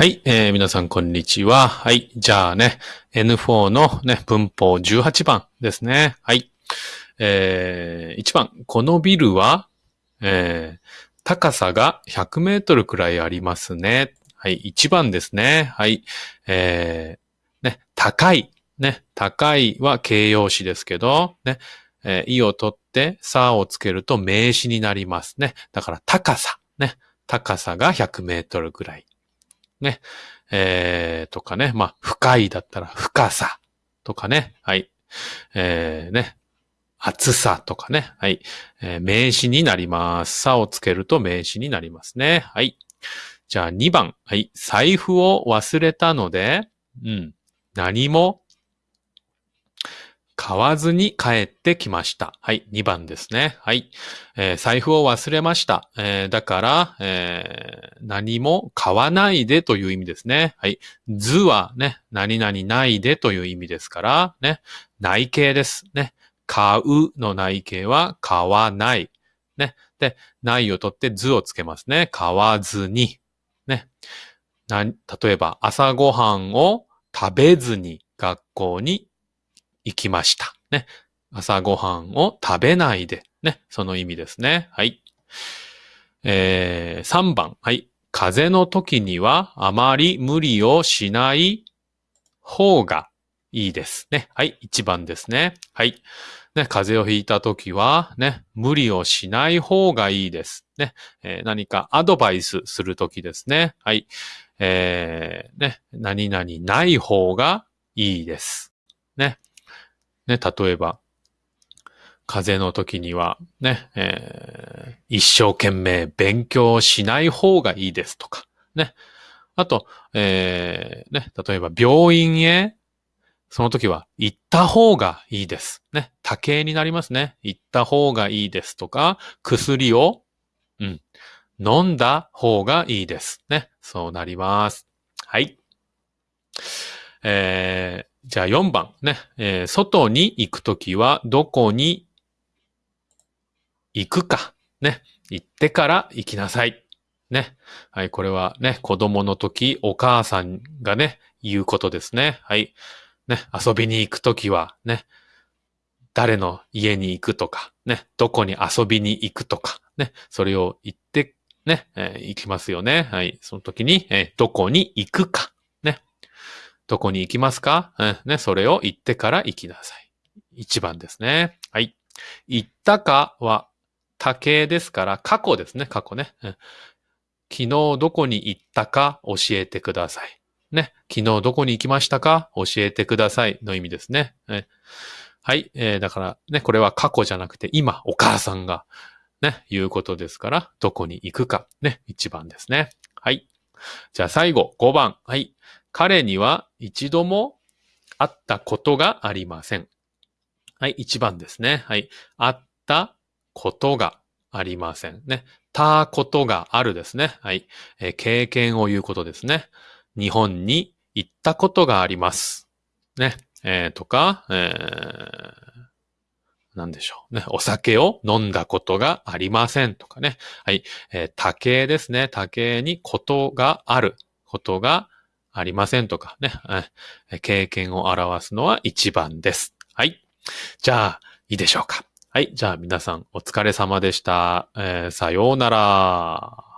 はい、えー皆さんこんにちは。はい、じゃあね、N4 のね、文法18番ですね。はい。えー、1番、このビルは、えー、高さが100メートルくらいありますね。はい、1番ですね。はい。えー、ね、高い。ね、高いは形容詞ですけど、ね、えー、意を取って、さをつけると名詞になりますね。だから高さ。ね、高さが100メートルくらい。ね。えー、とかね。まあ、深いだったら深さとかね。はい。えー、ね。厚さとかね。はい。えー名詞になります。さをつけると名詞になりますね。はい。じゃあ2番。はい。財布を忘れたので、うん。何も買わずに帰ってきました。はい。2番ですね。はい。えー財布を忘れました。えーだから、えー何も買わないでという意味ですね。はい。図はね、何々ないでという意味ですから、ね。内形です。ね。買うの内形は買わない。ね。で、ないを取って図をつけますね。買わずに。ね。な、例えば、朝ごはんを食べずに学校に行きました。ね。朝ごはんを食べないで。ね。その意味ですね。はい。えー、3番。はい。風邪の時にはあまり無理をしない方がいいですね。はい。1番ですね。はい。ね、風邪をひいた時は、ね、無理をしない方がいいです。ね。えー何かアドバイスする時ですね。はい。えー、ね、何々ない方がいいです。ね。ね、例えば、風邪の時には、ね、えー一生懸命勉強しない方がいいですとか、ね。あと、えーね、例えば病院へ、その時は行った方がいいです。ね。多形になりますね。行った方がいいですとか、薬を、うん、飲んだ方がいいです。ね。そうなります。はい。えー、じゃあ4番ね。えー外に行くときはどこに行くか。ね。行ってから行きなさい。ね。はい。これはね、子供の時、お母さんがね、言うことですね。はい。ね。遊びに行くときはね、誰の家に行くとか、ね。どこに遊びに行くとか、ね。それを言って、ね、えー行きますよね。はい。その時に、えーどこに行くか。どこに行きますか、うんね。それを言ってから行きなさい。一番ですね。はい。行ったかは多形ですから、過去ですね、過去ね。うん昨日どこに行ったか教えてください。ね。昨日どこに行きましたか？教えてくださいの意味ですね。えはい。えーだからね、これは過去じゃなくて今、お母さんがね、言うことですから、どこに行くか、ね、一番ですね。はい。じゃあ最後、5番。はい。彼には一度も会ったことがありません。はい、1番ですね。はい。会ったことがありません。ね。たことがあるですね。はい。えー経験を言うことですね。日本に行ったことがあります。ね。えーとか、えーなんでしょうね。お酒を飲んだことがありませんとかね。はい。えー多形ですね。多形にことがある。ことがありませんとかね。経験を表すのは一番です。はい。じゃあ、いいでしょうか。はい。じゃあ皆さんお疲れ様でした。えーさようなら。